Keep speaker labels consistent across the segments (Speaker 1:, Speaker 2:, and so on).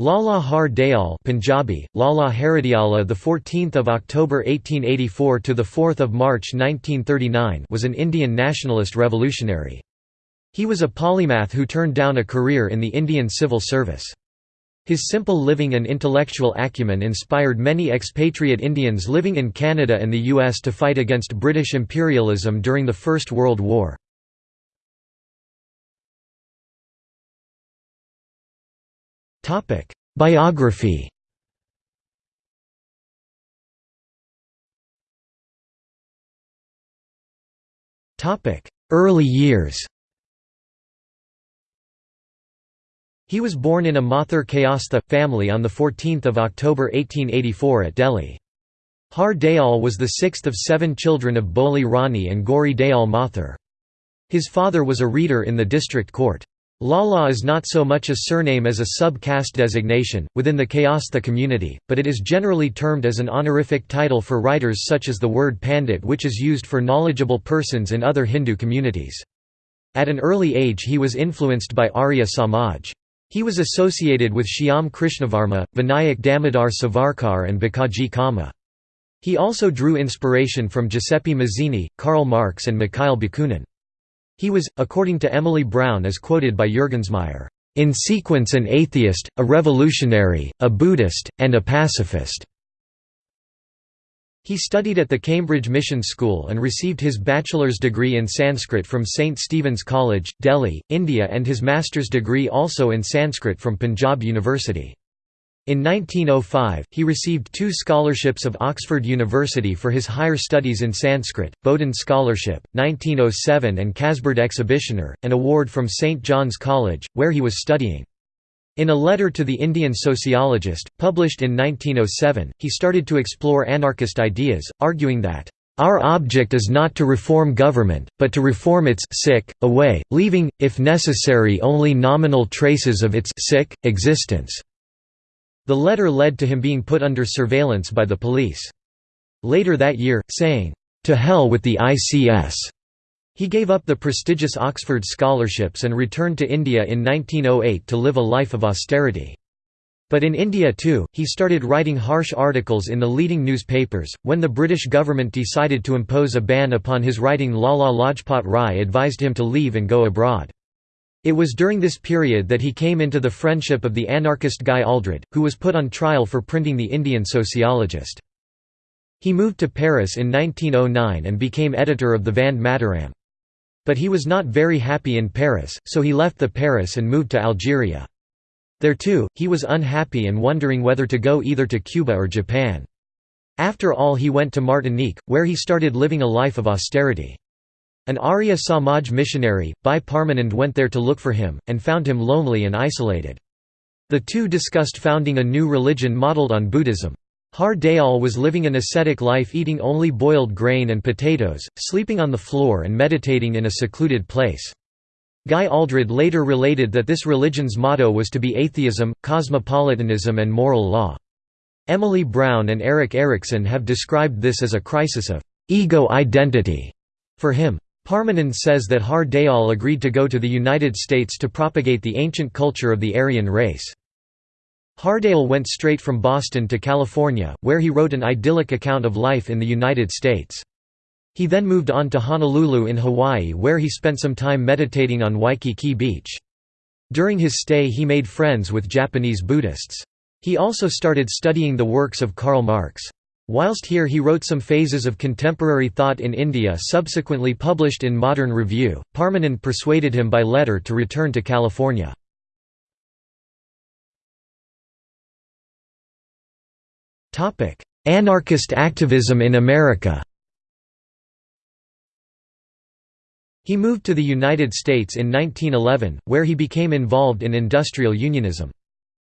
Speaker 1: Lala Har Dayal Punjabi, Lala Haridyala the 14th of October 1884 to the 4th of March 1939 was an Indian nationalist revolutionary. He was a polymath who turned down a career in the Indian civil service. His simple living and intellectual acumen inspired many expatriate Indians living in Canada and the US to fight against British imperialism during the First World War. Biography Early years He was born in a Mathur Kayastha, family on 14 October 1884 at Delhi. Har Dayal was the sixth of seven children of Boli Rani and Gauri Dayal Mathur. His father was a reader in the district court. Lala is not so much a surname as a sub-caste designation, within the Kayastha community, but it is generally termed as an honorific title for writers such as the word pandit which is used for knowledgeable persons in other Hindu communities. At an early age he was influenced by Arya Samaj. He was associated with Shyam Krishnavarma, Vinayak Damodar Savarkar and Bhikaiji Cama. He also drew inspiration from Giuseppe Mazzini, Karl Marx and Mikhail Bakunin. He was, according to Emily Brown as quoted by Juergensmeyer, "...in sequence an atheist, a revolutionary, a Buddhist, and a pacifist." He studied at the Cambridge Mission School and received his bachelor's degree in Sanskrit from St. Stephen's College, Delhi, India and his master's degree also in Sanskrit from Punjab University. In 1905, he received two scholarships of Oxford University for his higher studies in Sanskrit, Boden Scholarship, 1907 and Casberd Exhibitioner, an award from St. John's College, where he was studying. In a letter to the Indian sociologist, published in 1907, he started to explore anarchist ideas, arguing that, "...our object is not to reform government, but to reform its sick, away, leaving, if necessary only nominal traces of its sick, existence." The letter led to him being put under surveillance by the police. Later that year, saying, "'To hell with the ICS' He gave up the prestigious Oxford scholarships and returned to India in 1908 to live a life of austerity. But in India too, he started writing harsh articles in the leading newspapers. When the British government decided to impose a ban upon his writing, Lala Lajpat Rai advised him to leave and go abroad. It was during this period that he came into the friendship of the anarchist Guy Aldred, who was put on trial for printing The Indian Sociologist. He moved to Paris in 1909 and became editor of the Vande Mataram. But he was not very happy in Paris, so he left the Paris and moved to Algeria. There too, he was unhappy and wondering whether to go either to Cuba or Japan. After all he went to Martinique, where he started living a life of austerity. An Arya Samaj missionary, Bhai Parmanand went there to look for him, and found him lonely and isolated. The two discussed founding a new religion modelled on Buddhism. Har Dayal was living an ascetic life eating only boiled grain and potatoes, sleeping on the floor and meditating in a secluded place. Guy Aldred later related that this religion's motto was to be atheism, cosmopolitanism and moral law. Emily Brown and Erik Erikson have described this as a crisis of ego identity for him. Parmanand says that Har Dayal agreed to go to the United States to propagate the ancient culture of the Aryan race. Har Dayal went straight from Boston to California, where he wrote an idyllic account of life in the United States. He then moved on to Honolulu in Hawaii where he spent some time meditating on Waikiki Beach. During his stay he made friends with Japanese Buddhists. He also started studying the works of Karl Marx. Whilst here he wrote some phases of contemporary thought in India subsequently published in Modern Review. Parmanand persuaded him by letter to return to California. Anarchist activism in America He moved to the United States in 1911, where he became involved in industrial unionism.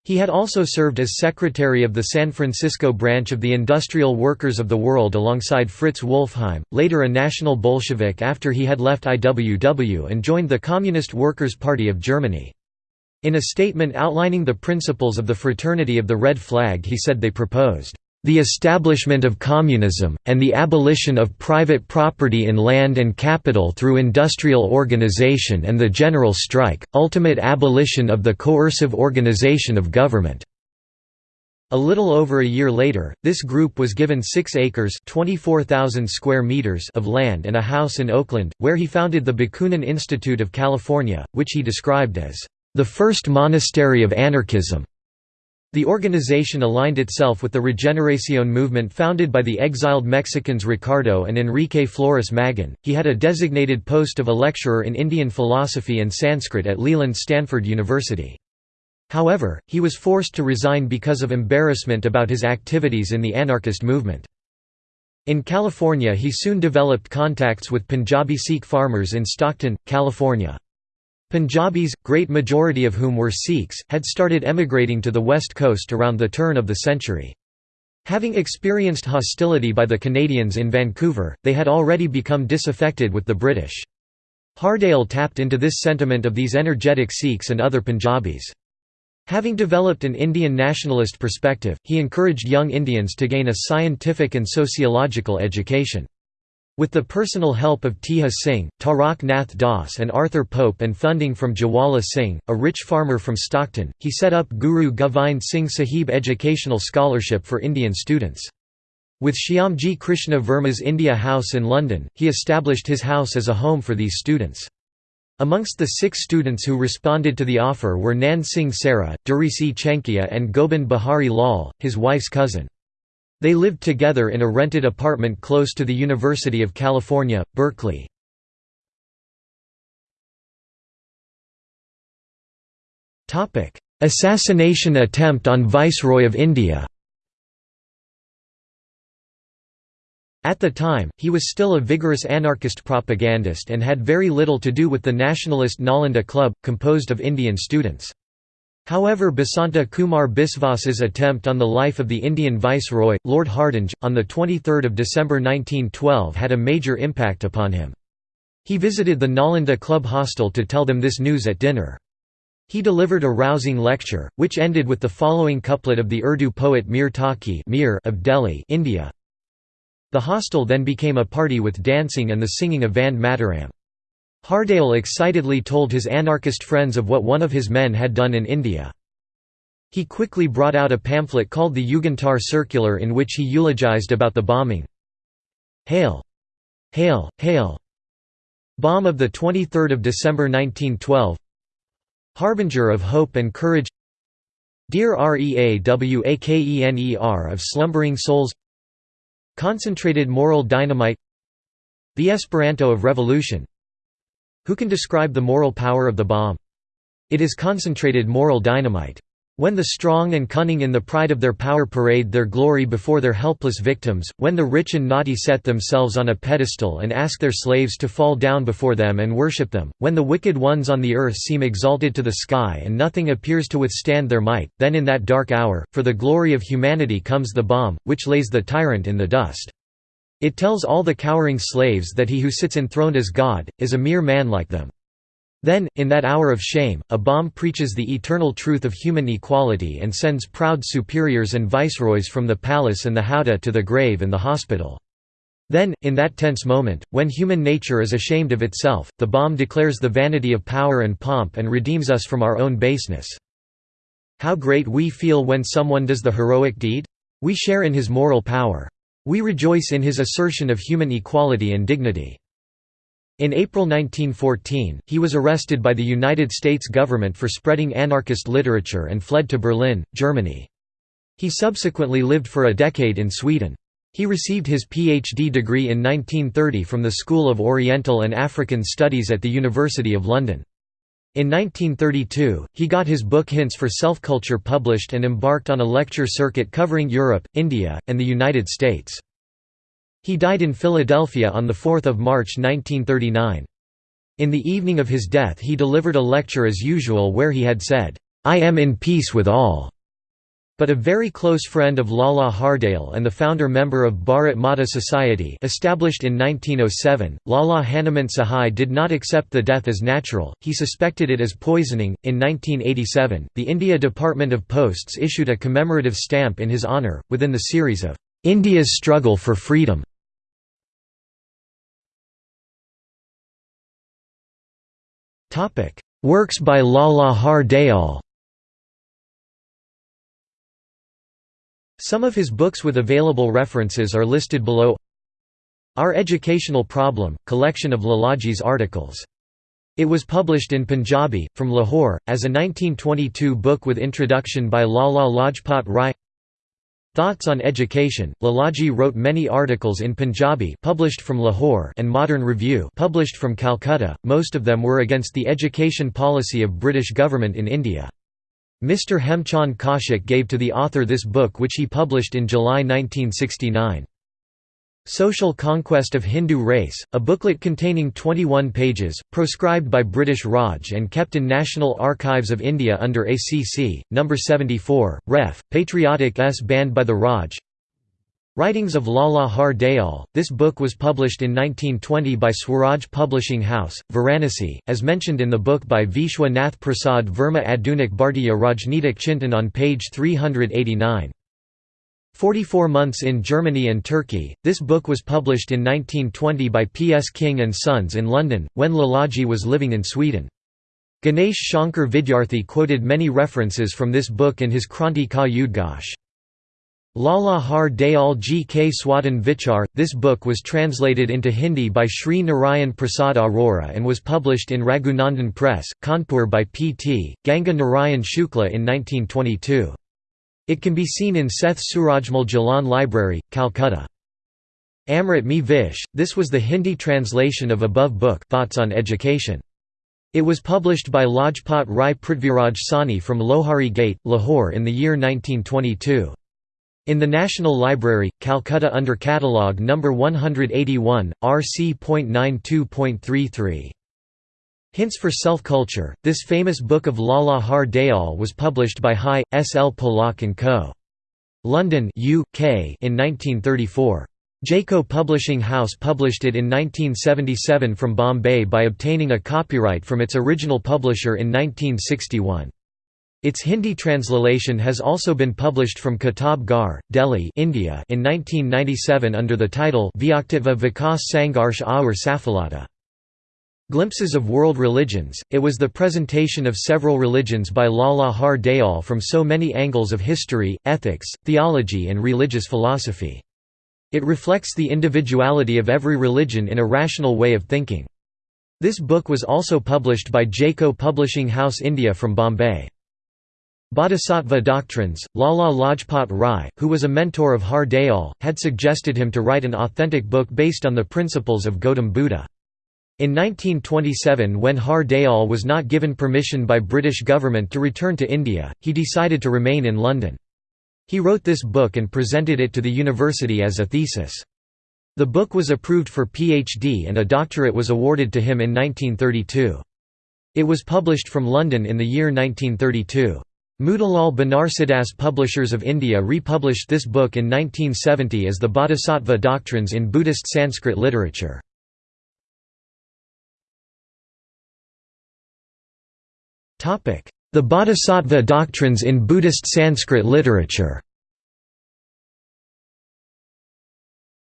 Speaker 1: He had also served as secretary of the San Francisco branch of the Industrial Workers of the World alongside Fritz Wolffheim, later a National Bolshevik after he had left IWW and joined the Communist Workers' Party of Germany. In a statement outlining the principles of the Fraternity of the Red Flag he said they proposed the establishment of communism, and the abolition of private property in land and capital through industrial organization and the general strike, ultimate abolition of the coercive organization of government." A little over a year later, this group was given 6 acres square meters of land and a house in Oakland, where he founded the Bakunin Institute of California, which he described as, "...the first monastery of anarchism." The organization aligned itself with the Regeneración movement founded by the exiled Mexicans Ricardo and Enrique Flores Magón. He had a designated post of a lecturer in Indian philosophy and Sanskrit at Leland Stanford University. However, he was forced to resign because of embarrassment about his activities in the anarchist movement. In California he soon developed contacts with Punjabi Sikh farmers in Stockton, California. Punjabis, great majority of whom were Sikhs, had started emigrating to the west coast around the turn of the century. Having experienced hostility by the Canadians in Vancouver, they had already become disaffected with the British. Har Dayal tapped into this sentiment of these energetic Sikhs and other Punjabis. Having developed an Indian nationalist perspective, he encouraged young Indians to gain a scientific and sociological education. With the personal help of Teja Singh, Tarak Nath Das and Arthur Pope and funding from Jawala Singh, a rich farmer from Stockton, he set up Guru Govind Singh Sahib Educational Scholarship for Indian students. With Shyamji Krishna Verma's India House in London, he established his house as a home for these students. Amongst the six students who responded to the offer were Nan Singh Sehra, Darisi Chenchiah and Gobind Behari Lal, his wife's cousin. They lived together in a rented apartment close to the University of California, Berkeley. Assassination attempt on Viceroy of India At the time, he was still a vigorous anarchist propagandist and had very little to do with the nationalist Nalanda Club, composed of Indian students. However Basanta Kumar Biswas's attempt on the life of the Indian Viceroy, Lord Hardinge, on 23 December 1912 had a major impact upon him. He visited the Nalanda Club hostel to tell them this news at dinner. He delivered a rousing lecture, which ended with the following couplet of the Urdu poet Mir Taqi of Delhi India. The hostel then became a party with dancing and the singing of Vande Mataram. Har Dayal excitedly told his anarchist friends of what one of his men had done in India. He quickly brought out a pamphlet called the Yugantar Circular in which he eulogized about the bombing. Hail! Hail! Hail! Bomb of 23 December 1912 Harbinger of hope and courage Dear REAWAKENER of slumbering souls Concentrated moral dynamite The Esperanto of revolution Who can describe the moral power of the bomb? It is concentrated moral dynamite. When the strong and cunning in the pride of their power parade their glory before their helpless victims, when the rich and naughty set themselves on a pedestal and ask their slaves to fall down before them and worship them, when the wicked ones on the earth seem exalted to the sky and nothing appears to withstand their might, then in that dark hour, for the glory of humanity comes the bomb, which lays the tyrant in the dust. It tells all the cowering slaves that he who sits enthroned as God, is a mere man like them. Then, in that hour of shame, a bomb preaches the eternal truth of human equality and sends proud superiors and viceroys from the palace and the howdah to the grave and the hospital. Then, in that tense moment, when human nature is ashamed of itself, the bomb declares the vanity of power and pomp and redeems us from our own baseness. How great we feel when someone does the heroic deed? We share in his moral power. We rejoice in his assertion of human equality and dignity. In April 1914, he was arrested by the United States government for spreading anarchist literature and fled to Berlin, Germany. He subsequently lived for a decade in Sweden. He received his PhD degree in 1930 from the School of Oriental and African Studies at the University of London. In 1932, he got his book Hints for Self-Culture published and embarked on a lecture circuit covering Europe, India, and the United States. He died in Philadelphia on 4 March 1939. In the evening of his death he delivered a lecture as usual where he had said, "'I am in peace with all' but a very close friend of Lala Har Dayal and the founder-member of Bharat Mata Society established in 1907, Lala Hanuman Sahai did not accept the death as natural, he suspected it as poisoning. In 1987, the India Department of Posts issued a commemorative stamp in his honour, within the series of India's Struggle for Freedom. Works by Lala Har Some of his books with available references are listed below Our Educational Problem, collection of Lalaji's articles. It was published in Punjabi, from Lahore, as a 1922 book with introduction by Lala Lajpat Rai Thoughts on Education, Lalaji wrote many articles in Punjabi published from Lahore and Modern Review published from Calcutta, most of them were against the education policy of British government in India. Mr Hemchand Kaushik gave to the author this book which he published in July 1969. Social Conquest of Hindu Race, a booklet containing 21 pages, proscribed by British Raj and kept in National Archives of India under ACC, No. 74, Ref. Patriotic S banned by the Raj Writings of Lala Har Dayal, this book was published in 1920 by Swaraj Publishing House, Varanasi, as mentioned in the book by Vishwa Nath Prasad Verma Adunik Bhartiya Rajneetik Chintan on page 389. 44 Months in Germany and Turkey. This book was published in 1920 by P. S. King and Sons in London, when Lalaji was living in Sweden. Ganesh Shankar Vidyarthi quoted many references from this book in his Kranti Ka Udghosh. Lala Har Dayal G. K. Swadan Vichar. This book was translated into Hindi by Sri Narayan Prasad Arora and was published in Raghunandan Press, Kanpur by P. T. Ganga Narayan Shukla in 1922. It can be seen in Seth Surajmal Jalan Library, Calcutta. Amrit Me Vish, this was the Hindi translation of above book Thoughts on Education. It was published by Lajpat Rai Prithviraj Sani from Lohari Gate, Lahore in the year 1922. In the National Library, Calcutta under Catalogue No. 181, RC.92.33. Hints for Self-Culture, this famous book of Lala Har Dayal was published by Hi. S. L. Pollock & Co. London UK in 1934. Jaico Publishing House published it in 1977 from Bombay by obtaining a copyright from its original publisher in 1961. Its Hindi translation has also been published from Kitab Ghar, Delhi India in 1997 under the title Vyaktitva Vikas Sangharsh Aur Safalata. Glimpses of World Religions, it was the presentation of several religions by Lala Har Dayal from so many angles of history, ethics, theology and religious philosophy. It reflects the individuality of every religion in a rational way of thinking. This book was also published by Jaico Publishing House India from Bombay. Bodhisattva Doctrines, Lala Lajpat Rai, who was a mentor of Har Dayal, had suggested him to write an authentic book based on the principles of Gautam Buddha. In 1927 when Har Dayal was not given permission by British government to return to India, he decided to remain in London. He wrote this book and presented it to the university as a thesis. The book was approved for PhD and a doctorate was awarded to him in 1932. It was published from London in the year 1932. Motilal Banarsidass Publishers of India republished this book in 1970 as the Bodhisattva Doctrines in Buddhist Sanskrit Literature. The Bodhisattva doctrines in Buddhist Sanskrit literature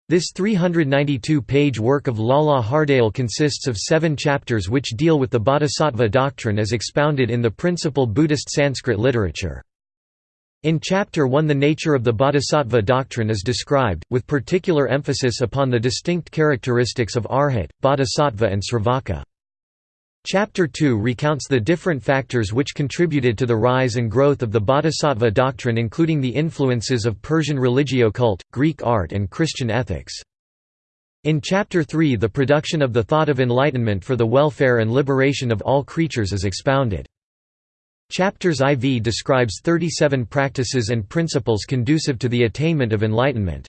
Speaker 1: This 392-page work of Lala Har Dayal consists of seven chapters which deal with the Bodhisattva doctrine as expounded in the principal Buddhist Sanskrit literature. In Chapter 1 the nature of the Bodhisattva doctrine is described, with particular emphasis upon the distinct characteristics of Arhat, Bodhisattva and Sravaka. Chapter 2 recounts the different factors which contributed to the rise and growth of the Bodhisattva doctrine including the influences of Persian religio cult, Greek art and Christian ethics. In Chapter 3 the production of the thought of enlightenment for the welfare and liberation of all creatures is expounded. Chapters IV describes 37 practices and principles conducive to the attainment of enlightenment.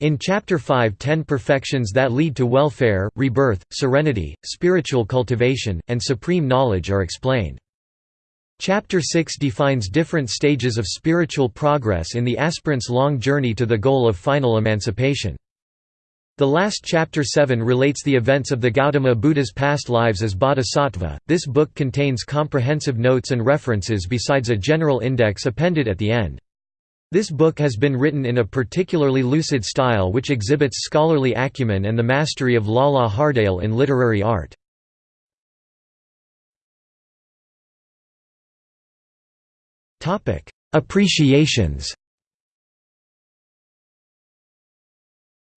Speaker 1: In Chapter 5 ten perfections that lead to welfare, rebirth, serenity, spiritual cultivation, and supreme knowledge are explained. Chapter 6 defines different stages of spiritual progress in the aspirant's long journey to the goal of final emancipation. The last chapter 7 relates the events of the Gautama Buddha's past lives as bodhisattva. This book contains comprehensive notes and references besides a general index appended at the end. This book has been written in a particularly lucid style which exhibits scholarly acumen and the mastery of Lala Har Dayal in literary art. Appreciations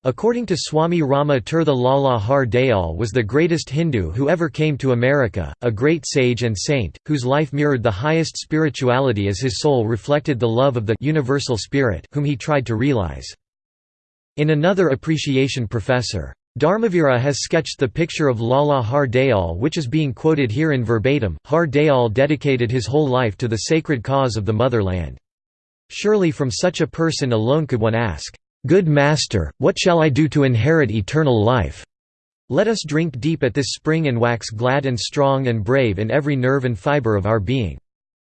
Speaker 1: According to Swami Rama Tirtha Lala Har Dayal was the greatest Hindu who ever came to America, a great sage and saint, whose life mirrored the highest spirituality as his soul reflected the love of the universal spirit whom he tried to realize. In another appreciation Professor. Dharmavira has sketched the picture of Lala Har Dayal which is being quoted here in verbatim. Har Dayal dedicated his whole life to the sacred cause of the motherland. Surely from such a person alone could one ask, "'Good Master, what shall I do to inherit eternal life?' Let us drink deep at this spring and wax glad and strong and brave in every nerve and fibre of our being."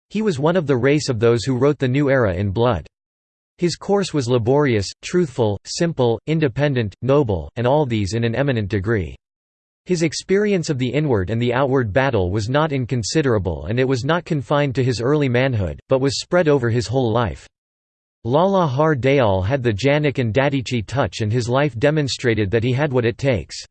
Speaker 1: He was one of the race of those who wrote the new era in blood. His course was laborious, truthful, simple, independent, noble, and all these in an eminent degree. His experience of the inward and the outward battle was not inconsiderable and it was not confined to his early manhood, but was spread over his whole life. Lala Har Dayal had the Janak and Dadichi touch and his life demonstrated that he had what it takes.